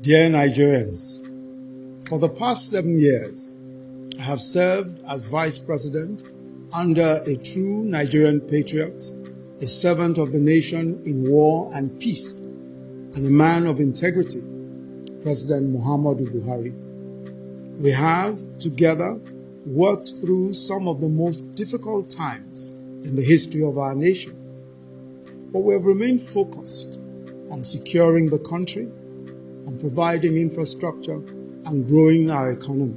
Dear Nigerians, for the past seven years, I have served as Vice President under a true Nigerian patriot, a servant of the nation in war and peace, and a man of integrity, President Muhammadu Buhari. We have, together, worked through some of the most difficult times in the history of our nation. But we have remained focused on securing the country, on providing infrastructure, and growing our economy.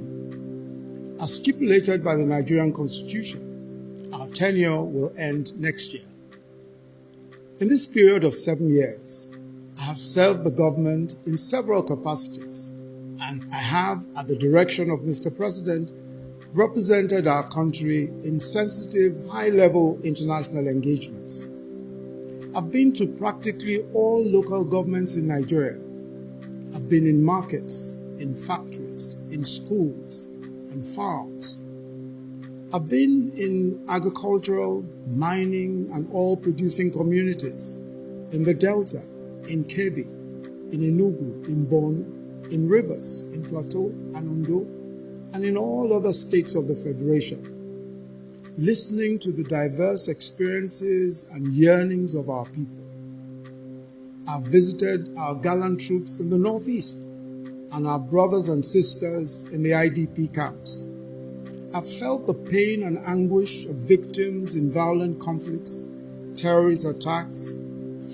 As stipulated by the Nigerian Constitution, our tenure will end next year. In this period of seven years, I have served the government in several capacities, and I have, at the direction of Mr. President, represented our country in sensitive, high-level international engagements. I've been to practically all local governments in Nigeria. I've been in markets, in factories, in schools, and farms. I've been in agricultural, mining, and oil producing communities in the Delta, in Kebbi, in Enugu, in Borno, in Rivers, in Plateau, and Ondo, and in all other states of the Federation, listening to the diverse experiences and yearnings of our people. I've visited our gallant troops in the Northeast and our brothers and sisters in the IDP camps. I've felt the pain and anguish of victims in violent conflicts, terrorist attacks,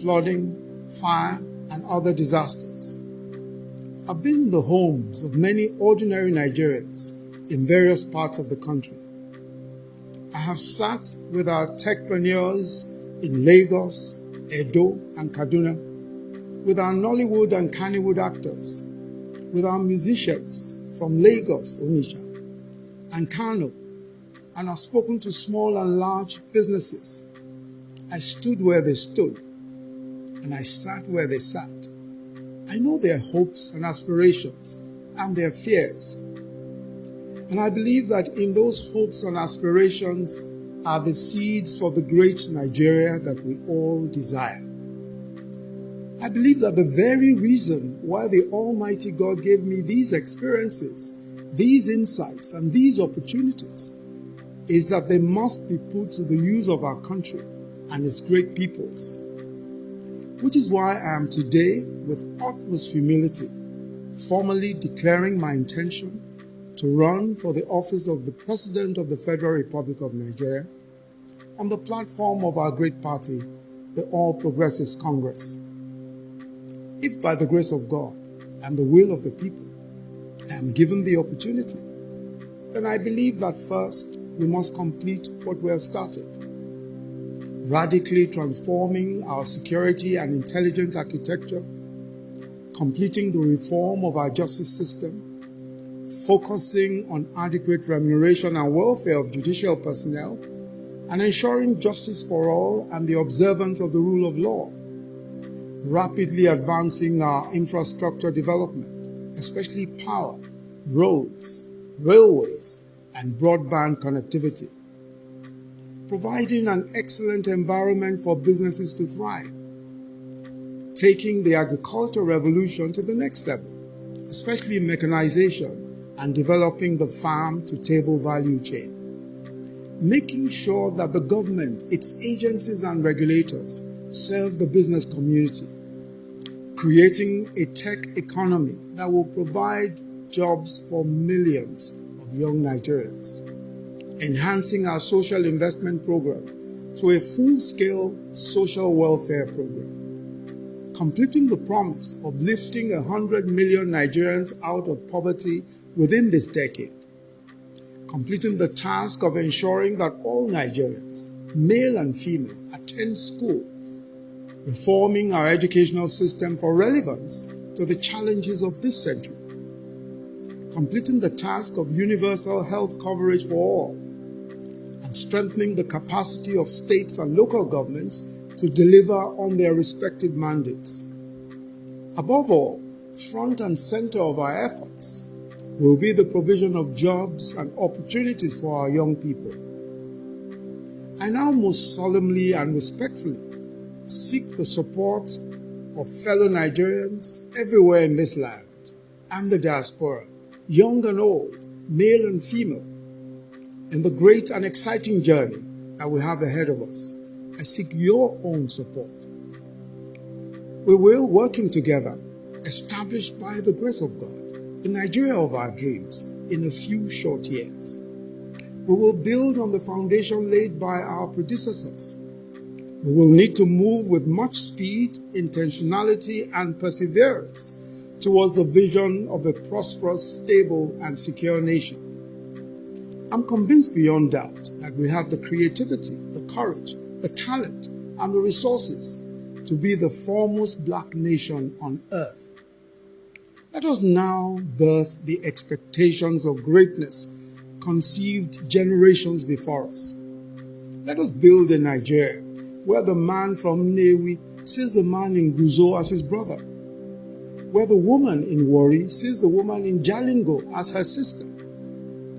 flooding, fire, and other disasters. I've been in the homes of many ordinary Nigerians in various parts of the country. I have sat with our techpreneurs in Lagos, Edo, and Kaduna, with our Nollywood and Kannywood actors, with our musicians from Lagos, Onitsha, and Kano, and I've spoken to small and large businesses. I stood where they stood, and I sat where they sat. I know their hopes and aspirations and their fears. And I believe that in those hopes and aspirations are the seeds for the great Nigeria that we all desire. I believe that the very reason why the Almighty God gave me these experiences, these insights, and these opportunities is that they must be put to the use of our country and its great peoples. Which is why I am today, with utmost humility, formally declaring my intention to run for the office of the President of the Federal Republic of Nigeria on the platform of our great party, the All Progressives Congress. If by the grace of God and the will of the people, I am given the opportunity, then I believe that first we must complete what we have started. Radically transforming our security and intelligence architecture, completing the reform of our justice system, focusing on adequate remuneration and welfare of judicial personnel, and ensuring justice for all and the observance of the rule of law rapidly advancing our infrastructure development, especially power, roads, railways, and broadband connectivity. Providing an excellent environment for businesses to thrive. Taking the agricultural revolution to the next level, especially mechanization and developing the farm to table value chain. Making sure that the government, its agencies and regulators serve the business community, creating a tech economy that will provide jobs for millions of young Nigerians, enhancing our social investment program to a full-scale social welfare program, completing the promise of lifting 100 million Nigerians out of poverty within this decade, completing the task of ensuring that all Nigerians, male and female, attend school reforming our educational system for relevance to the challenges of this century, completing the task of universal health coverage for all, and strengthening the capacity of states and local governments to deliver on their respective mandates. Above all, front and center of our efforts will be the provision of jobs and opportunities for our young people. I now most solemnly and respectfully seek the support of fellow Nigerians everywhere in this land and the diaspora, young and old, male and female, in the great and exciting journey that we have ahead of us. I seek your own support. We will, working together, established by the grace of God, the Nigeria of our dreams in a few short years. We will build on the foundation laid by our predecessors. We will need to move with much speed, intentionality, and perseverance towards the vision of a prosperous, stable, and secure nation. I'm convinced beyond doubt that we have the creativity, the courage, the talent, and the resources to be the foremost black nation on earth. Let us now birth the expectations of greatness conceived generations before us. Let us build a Nigeria where the man from Nnewi sees the man in Gusau as his brother, where the woman in Warri sees the woman in Jalingo as her sister,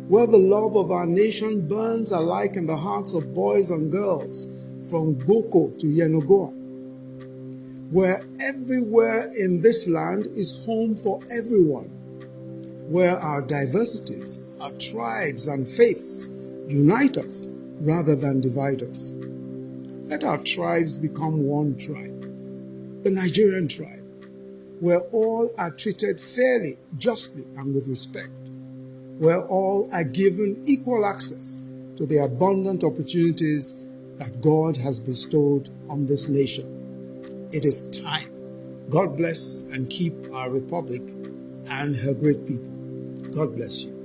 where the love of our nation burns alike in the hearts of boys and girls from Boko to Yenagoa, where everywhere in this land is home for everyone, where our diversities, our tribes and faiths unite us rather than divide us. Let our tribes become one tribe, the Nigerian tribe, where all are treated fairly, justly, and with respect, where all are given equal access to the abundant opportunities that God has bestowed on this nation. It is time. God bless and keep our republic and her great people. God bless you.